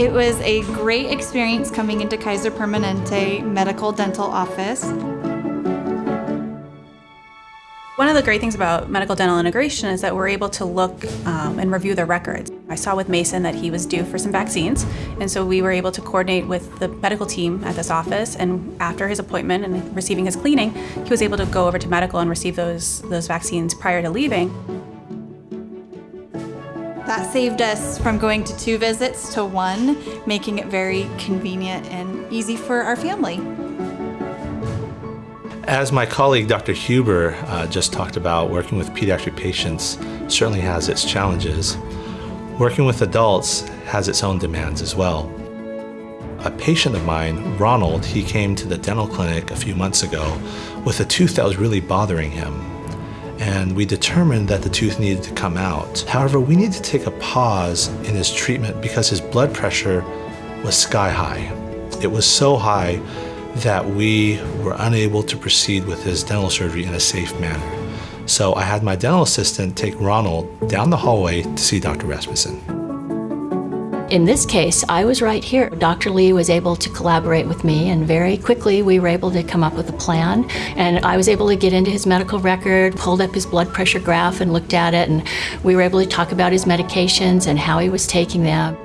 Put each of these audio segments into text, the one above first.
It was a great experience coming into Kaiser Permanente Medical Dental Office. One of the great things about medical dental integration is that we're able to look um, and review their records. I saw with Mason that he was due for some vaccines, and so we were able to coordinate with the medical team at this office, and after his appointment and receiving his cleaning, he was able to go over to medical and receive those, those vaccines prior to leaving. That saved us from going to two visits to one, making it very convenient and easy for our family. As my colleague Dr. Huber uh, just talked about, working with pediatric patients certainly has its challenges. Working with adults has its own demands as well. A patient of mine, Ronald, he came to the dental clinic a few months ago with a tooth that was really bothering him. And we determined that the tooth needed to come out. However, we needed to take a pause in his treatment because his blood pressure was sky high. It was so high that we were unable to proceed with his dental surgery in a safe manner. So I had my dental assistant take Ronald down the hallway to see Dr. Rasmussen. In this case, I was right here. Dr. Lee was able to collaborate with me and very quickly we were able to come up with a plan and I was able to get into his medical record, pulled up his blood pressure graph and looked at it and we were able to talk about his medications and how he was taking them.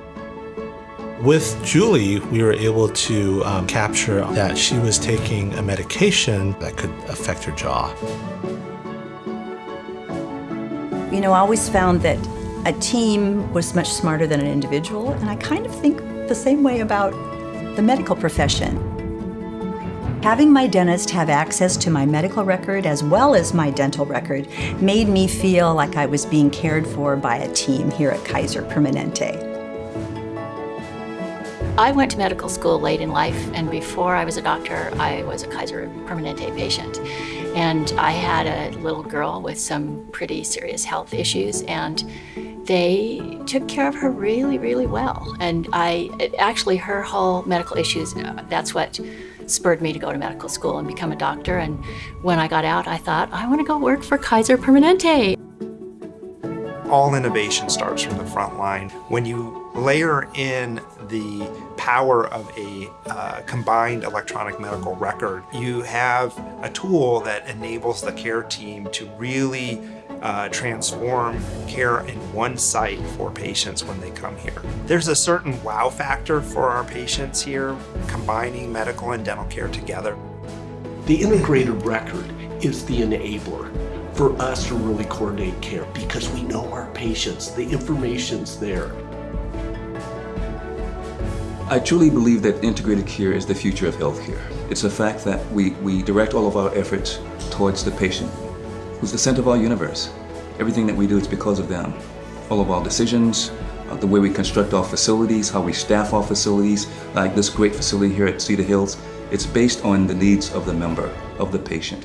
With Julie, we were able to um, capture that she was taking a medication that could affect her jaw. You know, I always found that a team was much smarter than an individual, and I kind of think the same way about the medical profession. Having my dentist have access to my medical record as well as my dental record made me feel like I was being cared for by a team here at Kaiser Permanente. I went to medical school late in life, and before I was a doctor, I was a Kaiser Permanente patient. And I had a little girl with some pretty serious health issues, and they took care of her really, really well. And I, actually, her whole medical issues, that's what spurred me to go to medical school and become a doctor. And when I got out, I thought, I want to go work for Kaiser Permanente. All innovation starts from the front line. When you layer in the power of a uh, combined electronic medical record, you have a tool that enables the care team to really uh, transform care in one site for patients when they come here. There's a certain wow factor for our patients here, combining medical and dental care together. The integrated record is the enabler for us to really coordinate care because we know our patients, the information's there. I truly believe that integrated care is the future of healthcare. It's a fact that we, we direct all of our efforts towards the patient, who's the center of our universe. Everything that we do is because of them. All of our decisions, uh, the way we construct our facilities, how we staff our facilities, like this great facility here at Cedar Hills, it's based on the needs of the member, of the patient.